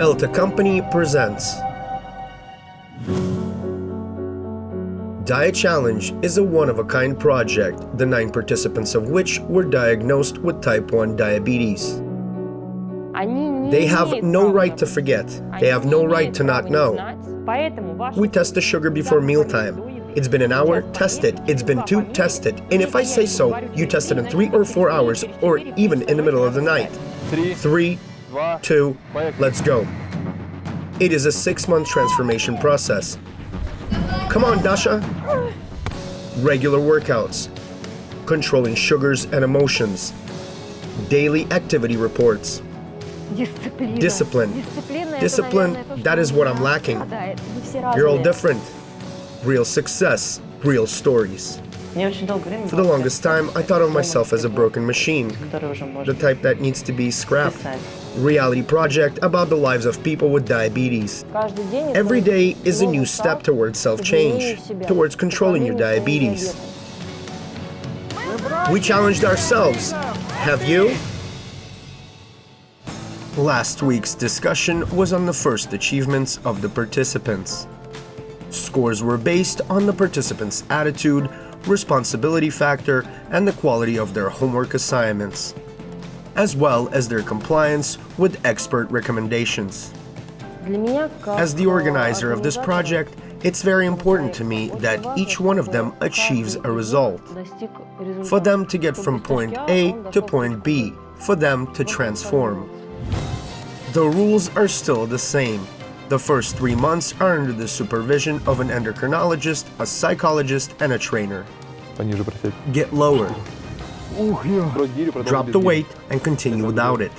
Elta Company presents Diet Challenge is a one-of-a-kind project, the nine participants of which were diagnosed with type 1 diabetes. They have no right to forget. They have no right to not know. We test the sugar before mealtime. It's been an hour, test it. It's been two, test it. And if I say so, you test it in three or four hours, or even in the middle of the night. Three, two, let's go. It is a six-month transformation process. Come on, Dasha. Regular workouts. Controlling sugars and emotions. Daily activity reports. Discipline. Discipline, that is what I'm lacking. You're all different. Real success, real stories. For the longest time, I thought of myself as a broken machine, the type that needs to be scrapped. Reality project about the lives of people with diabetes. Every day is a new step towards self-change, towards controlling your diabetes. We challenged ourselves. Have you? Last week's discussion was on the first achievements of the participants. Scores were based on the participants' attitude, responsibility factor, and the quality of their homework assignments, as well as their compliance with expert recommendations. As the organizer of this project, it's very important to me that each one of them achieves a result. For them to get from point A to point B, for them to transform. The rules are still the same. The first three months are under the supervision of an endocrinologist, a psychologist, and a trainer. Get lower. Drop the weight and continue without it.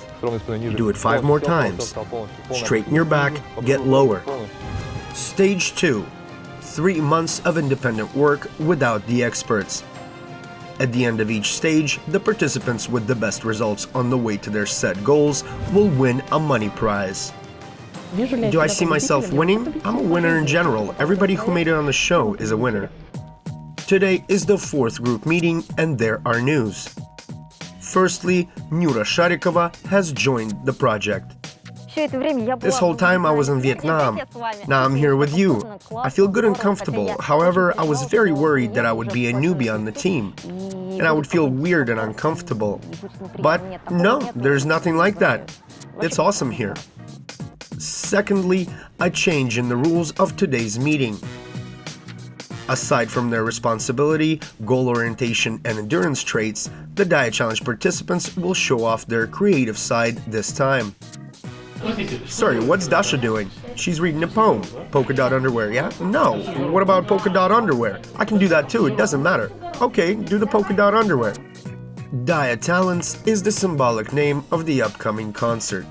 Do it five more times. Straighten your back, get lower. Stage 2. Three months of independent work without the experts. At the end of each stage, the participants with the best results on the way to their set goals will win a money prize. Do I see myself winning? I'm a winner in general. Everybody who made it on the show is a winner. Today is the fourth group meeting and there are news. Firstly, Nura Sharikova has joined the project. This whole time I was in Vietnam. Now I'm here with you. I feel good and comfortable. However, I was very worried that I would be a newbie on the team. And I would feel weird and uncomfortable. But no, there's nothing like that. It's awesome here. Secondly, a change in the rules of today's meeting. Aside from their responsibility, goal orientation, and endurance traits, the Diet Challenge participants will show off their creative side this time. Sorry, what's Dasha doing? She's reading a poem. Polka dot underwear, yeah? No. What about polka dot underwear? I can do that too, it doesn't matter. Okay, do the polka dot underwear. Diet Talents is the symbolic name of the upcoming concert.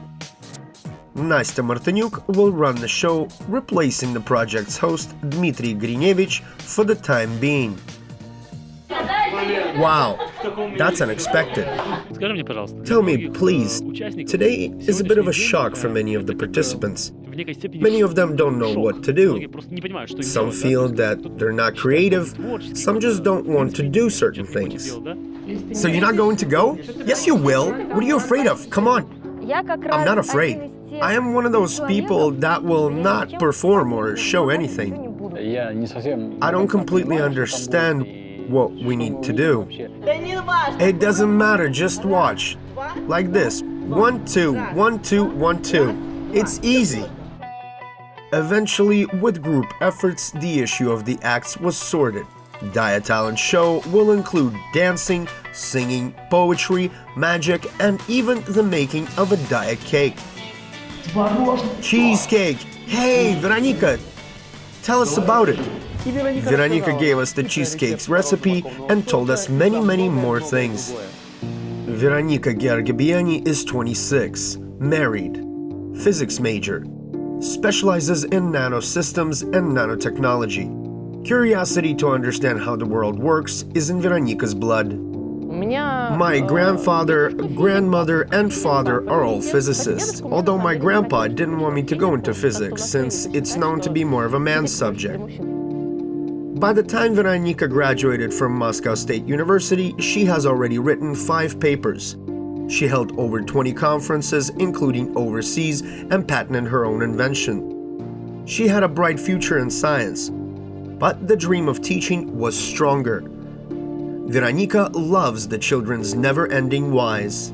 Nastya Martanyuk will run the show, replacing the project's host Dmitry Grinevich for the time being. Wow, that's unexpected. Tell me, please, today is a bit of a shock for many of the participants. Many of them don't know what to do. Some feel that they're not creative, some just don't want to do certain things. So you're not going to go? Yes, you will. What are you afraid of? Come on. I'm not afraid. I am one of those people that will not perform or show anything. I don't completely understand what we need to do. It doesn't matter, just watch. Like this. One, two, one, two, one, two. It's easy. Eventually, with group efforts, the issue of the acts was sorted. Diet Talent Show will include dancing, singing, poetry, magic, and even the making of a diet cake. Cheesecake! Hey, Veronica! Tell us about it! Veronica gave us the cheesecake's recipe and told us many, many more things. Veronika Gergabiani is 26, married, physics major, specializes in nanosystems and nanotechnology. Curiosity to understand how the world works is in Veronika's blood. My grandfather, grandmother, and father are all physicists, although my grandpa didn't want me to go into physics since it's known to be more of a man's subject. By the time Veronika graduated from Moscow State University, she has already written five papers. She held over 20 conferences, including overseas, and patented her own invention. She had a bright future in science, but the dream of teaching was stronger. Veronika loves the children's never-ending whys.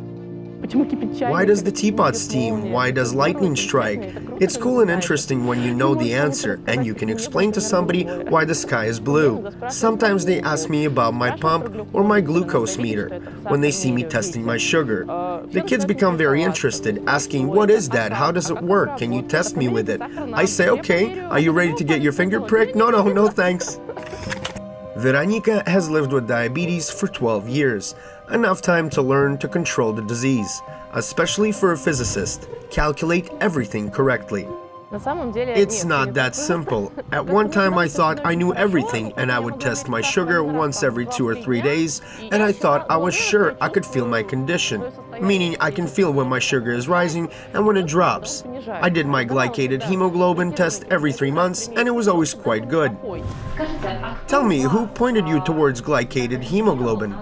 Why does the teapot steam? Why does lightning strike? It's cool and interesting when you know the answer and you can explain to somebody why the sky is blue. Sometimes they ask me about my pump or my glucose meter when they see me testing my sugar. The kids become very interested, asking, what is that? How does it work? Can you test me with it? I say, okay, are you ready to get your finger pricked? No, no, no thanks. Veronika has lived with diabetes for 12 years, enough time to learn to control the disease, especially for a physicist, calculate everything correctly. It's not that simple. At one time I thought I knew everything and I would test my sugar once every two or three days and I thought I was sure I could feel my condition, meaning I can feel when my sugar is rising and when it drops. I did my glycated hemoglobin test every three months and it was always quite good. Tell me, who pointed you towards glycated hemoglobin?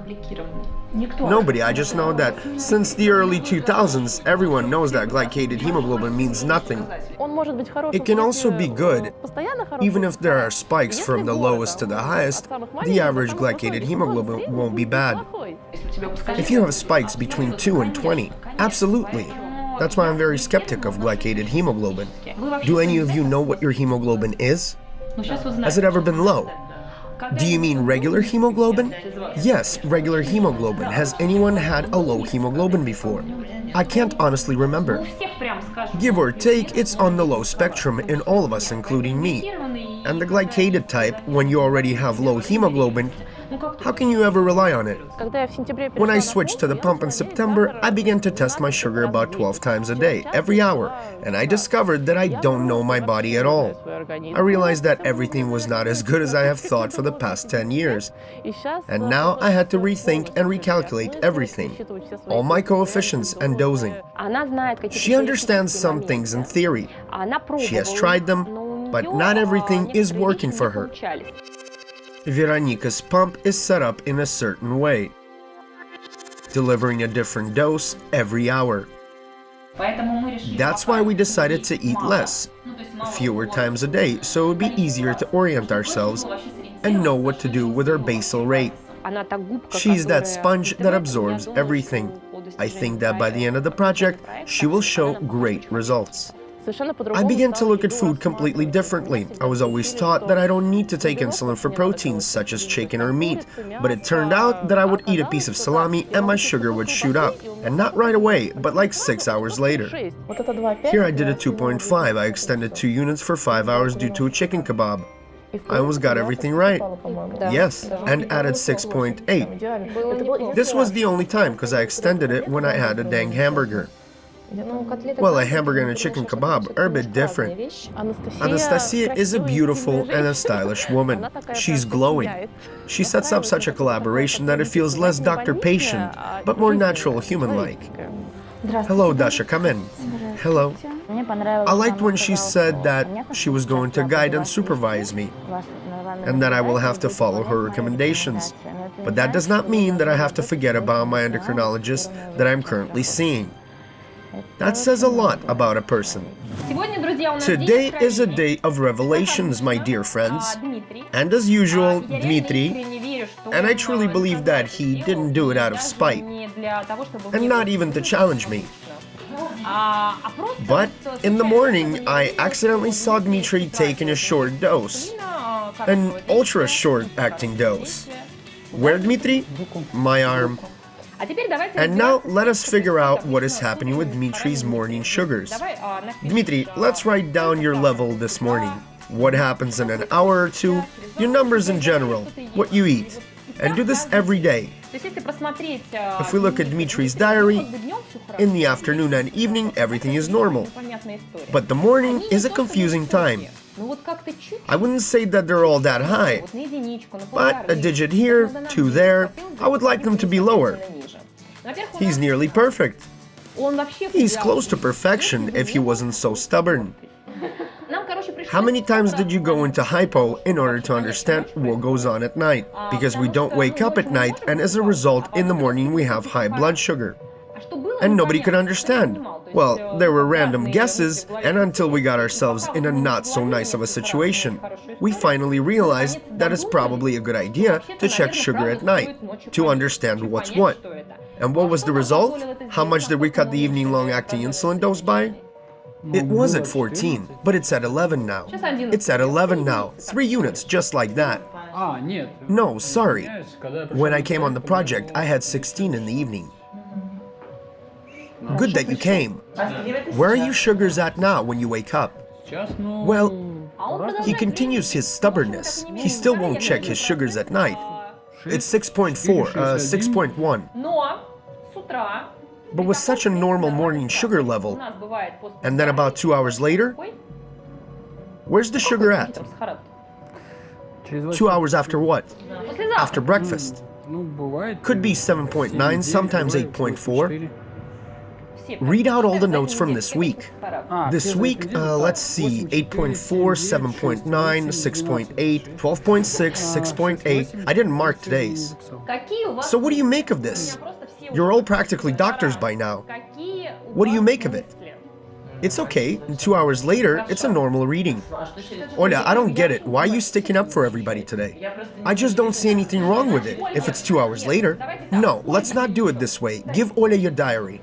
Nobody, I just know that since the early 2000s, everyone knows that glycated hemoglobin means nothing. It can also be good. Even if there are spikes from the lowest to the highest, the average glycated hemoglobin won't be bad. If you have spikes between 2 and 20, absolutely. That's why I'm very skeptic of glycated hemoglobin. Do any of you know what your hemoglobin is? Has it ever been low? Do you mean regular hemoglobin? Yes, regular hemoglobin. Has anyone had a low hemoglobin before? I can't honestly remember. Give or take, it's on the low spectrum in all of us, including me. And the glycated type, when you already have low hemoglobin, how can you ever rely on it? When I switched to the pump in September, I began to test my sugar about 12 times a day, every hour, and I discovered that I don't know my body at all. I realized that everything was not as good as I have thought for the past 10 years. And now I had to rethink and recalculate everything, all my coefficients and dosing. She understands some things in theory. She has tried them, but not everything is working for her. Veronika's pump is set up in a certain way, delivering a different dose every hour. That's why we decided to eat less, fewer times a day, so it would be easier to orient ourselves and know what to do with our basal rate. She's that sponge that absorbs everything. I think that by the end of the project, she will show great results. I began to look at food completely differently. I was always taught that I don't need to take insulin for proteins such as chicken or meat, but it turned out that I would eat a piece of salami and my sugar would shoot up. And not right away, but like 6 hours later. Here I did a 2.5, I extended 2 units for 5 hours due to a chicken kebab. I almost got everything right. Yes, and added 6.8. This was the only time because I extended it when I had a dang hamburger. Well, a hamburger and a chicken kebab are a bit different. Anastasia is a beautiful and a stylish woman. She's glowing. She sets up such a collaboration that it feels less doctor-patient, but more natural, human-like. Hello, Dasha, come in. Hello. I liked when she said that she was going to guide and supervise me, and that I will have to follow her recommendations. But that does not mean that I have to forget about my endocrinologist that I'm currently seeing. That says a lot about a person. Today is a day of revelations, my dear friends. And as usual, Dmitry, and I truly believe that he didn't do it out of spite, and not even to challenge me. But in the morning, I accidentally saw Dmitry taking a short dose, an ultra short acting dose. Where, Dmitry? My arm. And now let us figure out what is happening with Dmitry's morning sugars. Dmitry, let's write down your level this morning. What happens in an hour or two, your numbers in general, what you eat. And do this every day. If we look at Dmitry's diary, in the afternoon and evening everything is normal. But the morning is a confusing time. I wouldn't say that they're all that high, but a digit here, two there, I would like them to be lower. He's nearly perfect. He's close to perfection if he wasn't so stubborn. How many times did you go into hypo in order to understand what goes on at night? Because we don't wake up at night and as a result in the morning we have high blood sugar. and nobody could understand. Well, there were random guesses, and until we got ourselves in a not so nice of a situation, we finally realized that it's probably a good idea to check sugar at night, to understand what's what. And what was the result? How much did we cut the evening long-acting insulin dose by? It was at 14, but it's at 11 now. It's at 11 now, 3 units just like that. No, sorry. When I came on the project, I had 16 in the evening. Good that you came. Where are your sugars at now when you wake up? Well, he continues his stubbornness. He still won't check his sugars at night. It's 6.4, uh, 6.1. But with such a normal morning sugar level, and then about two hours later, where's the sugar at? Two hours after what? After breakfast. Could be 7.9, sometimes 8.4 read out all the notes from this week. This week, uh, let's see, 8.4, 7.9, 6.8, 12.6, 6.8. I didn't mark today's. So what do you make of this? You're all practically doctors by now. What do you make of it? It's okay, two hours later, it's a normal reading. Olya, I don't get it, why are you sticking up for everybody today? I just don't see anything wrong with it, if it's two hours later. No, let's not do it this way, give Olya your diary.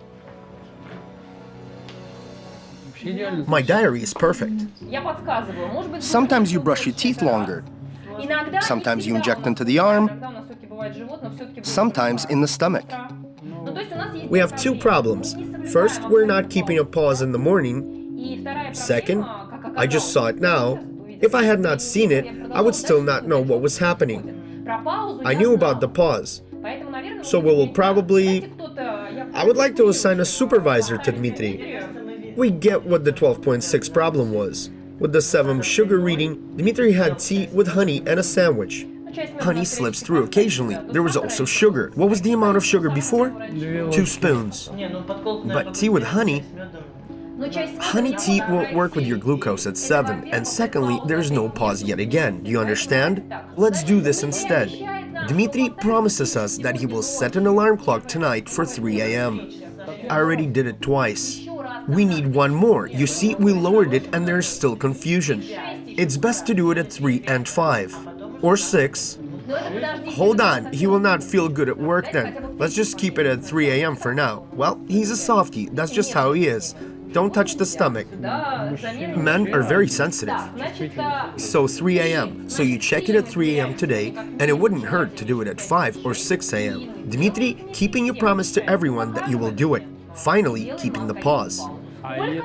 My diary is perfect. Sometimes you brush your teeth longer. Sometimes you inject into the arm. Sometimes in the stomach. We have two problems. First, we're not keeping a pause in the morning. Second, I just saw it now. If I had not seen it, I would still not know what was happening. I knew about the pause. So we will probably... I would like to assign a supervisor to Dmitry. We get what the 12.6 problem was. With the 7 sugar reading, Dmitry had tea with honey and a sandwich. Honey slips through occasionally. There was also sugar. What was the amount of sugar before? Two spoons. But tea with honey? Honey tea won't work with your glucose at 7, and secondly, there's no pause yet again. Do you understand? Let's do this instead. Dmitri promises us that he will set an alarm clock tonight for 3 a.m. I already did it twice. We need one more. You see, we lowered it and there's still confusion. It's best to do it at 3 and 5. Or 6. Hold on, he will not feel good at work then. Let's just keep it at 3 a.m. for now. Well, he's a softie, that's just how he is. Don't touch the stomach. Men are very sensitive. So 3 a.m. So you check it at 3 a.m. today, and it wouldn't hurt to do it at 5 or 6 a.m. Dmitry, keeping your promise to everyone that you will do it. Finally, keeping the pause.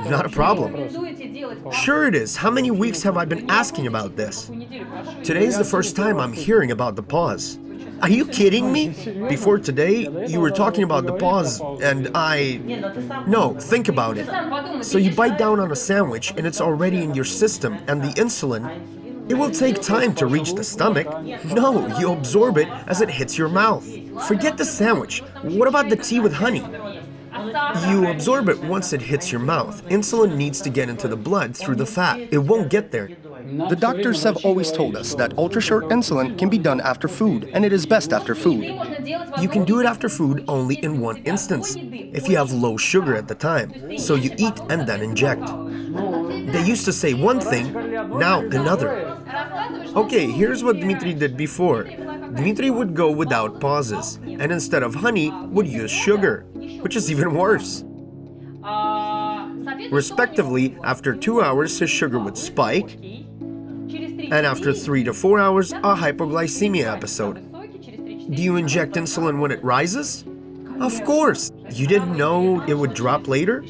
Not a problem. Sure it is. How many weeks have I been asking about this? Today is the first time I'm hearing about the pause. Are you kidding me? Before today, you were talking about the pause, and I... No, think about it. So you bite down on a sandwich, and it's already in your system, and the insulin... It will take time to reach the stomach. No, you absorb it as it hits your mouth. Forget the sandwich. What about the tea with honey? You absorb it once it hits your mouth. Insulin needs to get into the blood through the fat. It won't get there. The doctors have always told us that ultra-short insulin can be done after food, and it is best after food. You can do it after food only in one instance, if you have low sugar at the time, so you eat and then inject. They used to say one thing, now another. Okay, here's what Dmitry did before. Dmitry would go without pauses, and instead of honey, would use sugar, which is even worse. Respectively, after two hours, his sugar would spike, and after three to four hours, a hypoglycemia episode. Do you inject insulin when it rises? Of course! You didn't know it would drop later?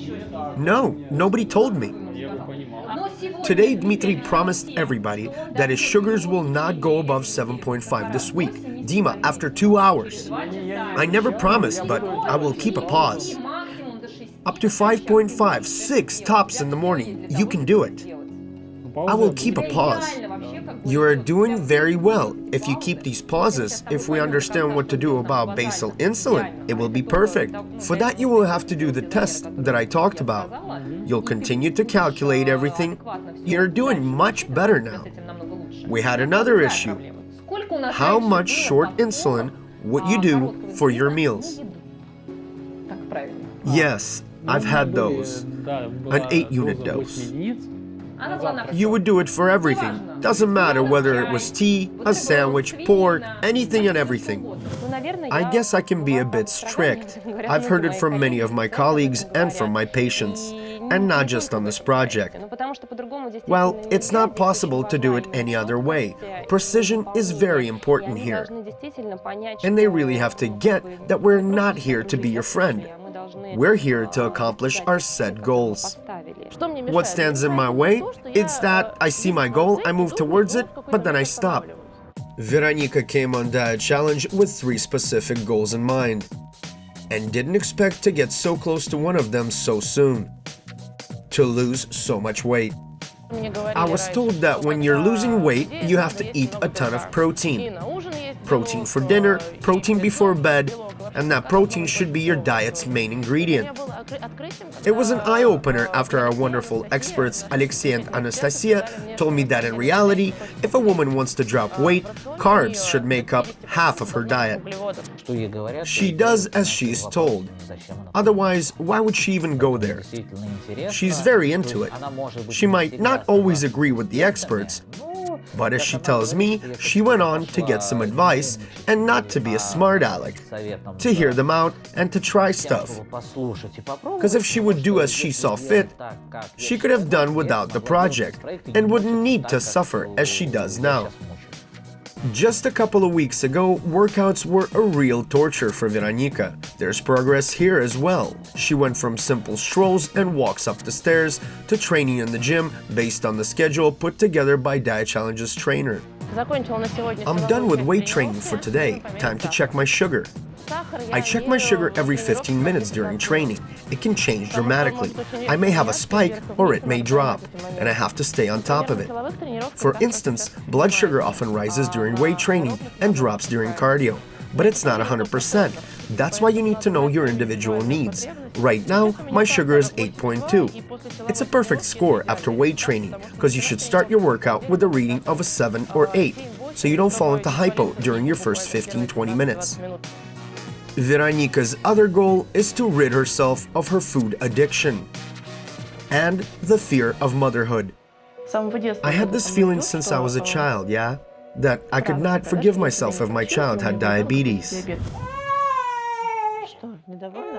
No, nobody told me. Today, Dmitry promised everybody that his sugars will not go above 7.5 this week. Dima, after two hours. I never promised, but I will keep a pause. Up to 5.5, 6 tops in the morning. You can do it. I will keep a pause. You are doing very well. If you keep these pauses, if we understand what to do about basal insulin, it will be perfect. For that you will have to do the test that I talked about. You'll continue to calculate everything. You're doing much better now. We had another issue. How much short insulin would you do for your meals? Yes, I've had those. An 8 unit dose. You would do it for everything. Doesn't matter whether it was tea, a sandwich, pork, anything and everything. I guess I can be a bit strict. I've heard it from many of my colleagues and from my patients, and not just on this project. Well, it's not possible to do it any other way. Precision is very important here. And they really have to get that we're not here to be your friend. We're here to accomplish our set goals. What stands in my way? It's that I see my goal, I move towards it, but then I stop. Veronika came on Diet Challenge with three specific goals in mind, and didn't expect to get so close to one of them so soon. To lose so much weight. I was told that when you're losing weight, you have to eat a ton of protein. Protein for dinner, protein before bed, and that protein should be your diet's main ingredient. It was an eye-opener after our wonderful experts Alexei and Anastasia told me that in reality, if a woman wants to drop weight, carbs should make up half of her diet. She does as she's told. Otherwise, why would she even go there? She's very into it. She might not always agree with the experts, but as she tells me, she went on to get some advice and not to be a smart aleck, to hear them out and to try stuff. Because if she would do as she saw fit, she could have done without the project and wouldn't need to suffer as she does now. Just a couple of weeks ago, workouts were a real torture for Veronika. There's progress here as well. She went from simple strolls and walks up the stairs to training in the gym based on the schedule put together by Diet Challenge's trainer. I'm done with weight training for today. Time to check my sugar. I check my sugar every 15 minutes during training. It can change dramatically. I may have a spike or it may drop, and I have to stay on top of it. For instance, blood sugar often rises during weight training and drops during cardio, but it's not 100%. That's why you need to know your individual needs. Right now, my sugar is 8.2. It's a perfect score after weight training because you should start your workout with a reading of a 7 or 8, so you don't fall into hypo during your first 15-20 minutes. Veronika's other goal is to rid herself of her food addiction and the fear of motherhood. I had this feeling since I was a child, yeah? That I could not forgive myself if my child had diabetes.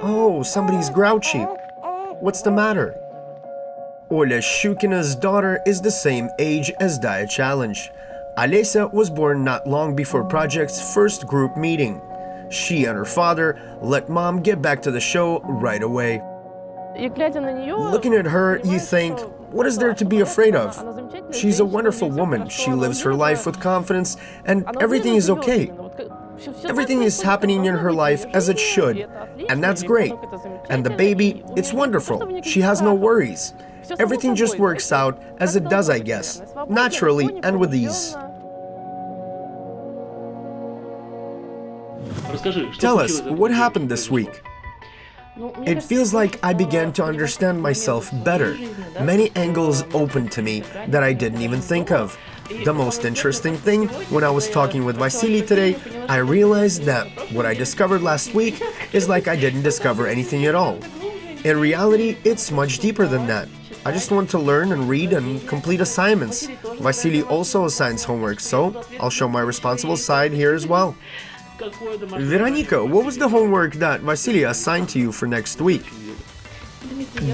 Oh, somebody's grouchy. What's the matter? Olya Shukina's daughter is the same age as Diet Challenge. Alesa was born not long before Project's first group meeting. She and her father let mom get back to the show right away. Looking at her, you think, what is there to be afraid of? She's a wonderful woman, she lives her life with confidence, and everything is okay. Everything is happening in her life as it should, and that's great. And the baby, it's wonderful, she has no worries. Everything just works out as it does, I guess, naturally and with ease. Tell us, what happened this week? It feels like I began to understand myself better. Many angles opened to me that I didn't even think of. The most interesting thing, when I was talking with Vasily today, I realized that what I discovered last week is like I didn't discover anything at all. In reality, it's much deeper than that. I just want to learn and read and complete assignments. Vasily also assigns homework, so I'll show my responsible side here as well. Veronika, what was the homework that Vasily assigned to you for next week?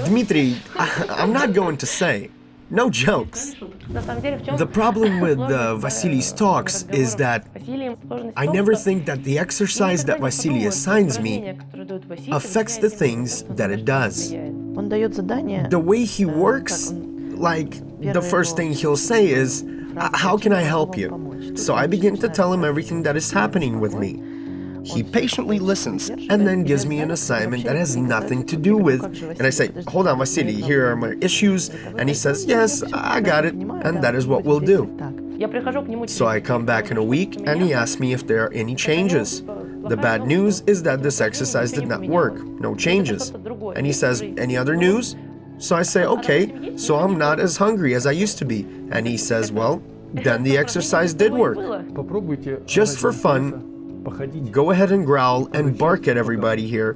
Dmitry, I, am not going to say. No jokes. The problem with uh, Vasily's talks is that I never think that the exercise that Vasily assigns me affects the things that it does. The way he works, like, the first thing he'll say is, how can I help you? So I begin to tell him everything that is happening with me. He patiently listens and then gives me an assignment that has nothing to do with, and I say, hold on Vasily, here are my issues, and he says, yes, I got it, and that is what we'll do. So I come back in a week and he asks me if there are any changes. The bad news is that this exercise did not work, no changes. And he says, any other news? So I say, okay, so I'm not as hungry as I used to be. And he says, well, then the exercise did work. Just for fun, Go ahead and growl and bark at everybody here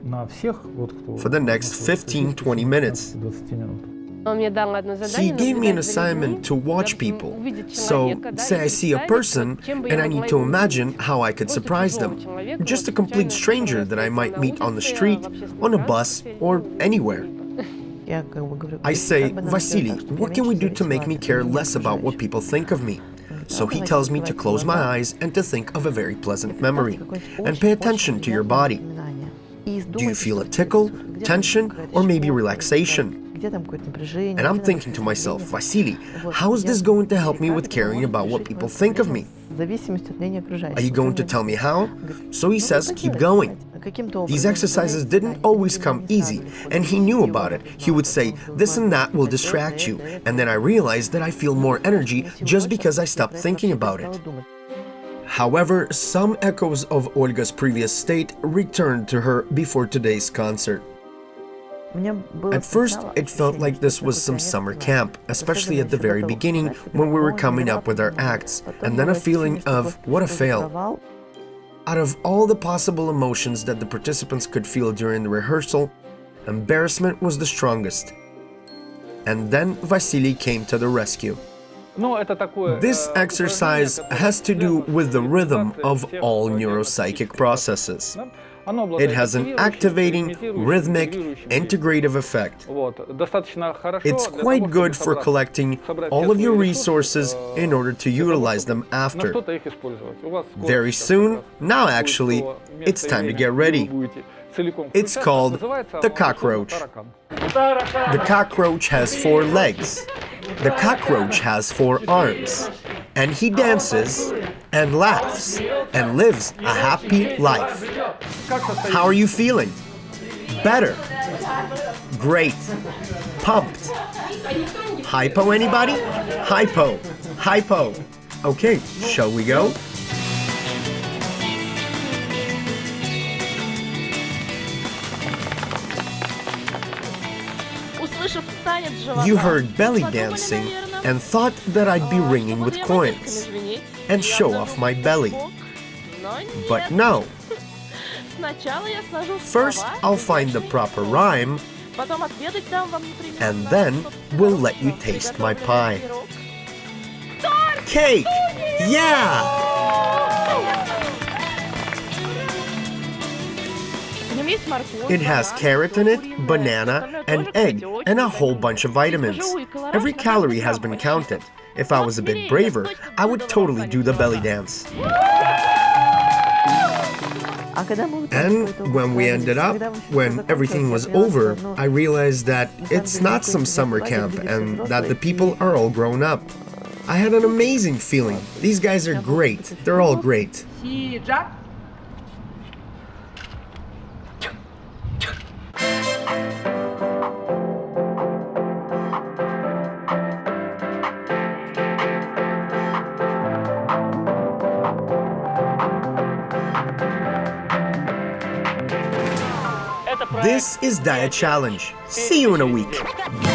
for the next 15-20 minutes. He gave me an assignment to watch people. So, say I see a person and I need to imagine how I could surprise them. Just a complete stranger that I might meet on the street, on a bus, or anywhere. I say, Vasily, what can we do to make me care less about what people think of me? So he tells me to close my eyes and to think of a very pleasant memory. And pay attention to your body. Do you feel a tickle, tension, or maybe relaxation? And I'm thinking to myself, Vasily, how is this going to help me with caring about what people think of me? Are you going to tell me how? So he says, keep going. These exercises didn't always come easy, and he knew about it. He would say, this and that will distract you, and then I realized that I feel more energy just because I stopped thinking about it. However, some echoes of Olga's previous state returned to her before today's concert. At first, it felt like this was some summer camp, especially at the very beginning when we were coming up with our acts, and then a feeling of, what a fail. Out of all the possible emotions that the participants could feel during the rehearsal, embarrassment was the strongest. And then Vasily came to the rescue. This exercise has to do with the rhythm of all neuropsychic processes. It has an activating, rhythmic, integrative effect. It's quite good for collecting all of your resources in order to utilize them after. Very soon, now actually, it's time to get ready. It's called the cockroach. The cockroach has four legs. The cockroach has four arms. And he dances and laughs and lives a happy life. How are you feeling? Better. Great. Pumped. Hypo anybody? Hypo. Hypo. Okay, shall we go? You heard belly dancing and thought that I'd be ringing with coins and show off my belly. But no. First, I'll find the proper rhyme, and then we'll let you taste my pie. Cake! Yeah! It has carrot in it, banana, and egg, and a whole bunch of vitamins. Every calorie has been counted. If I was a bit braver, I would totally do the belly dance. And when we ended up, when everything was over, I realized that it's not some summer camp and that the people are all grown up. I had an amazing feeling. These guys are great. They're all great. This is Diet Challenge. See you in a week.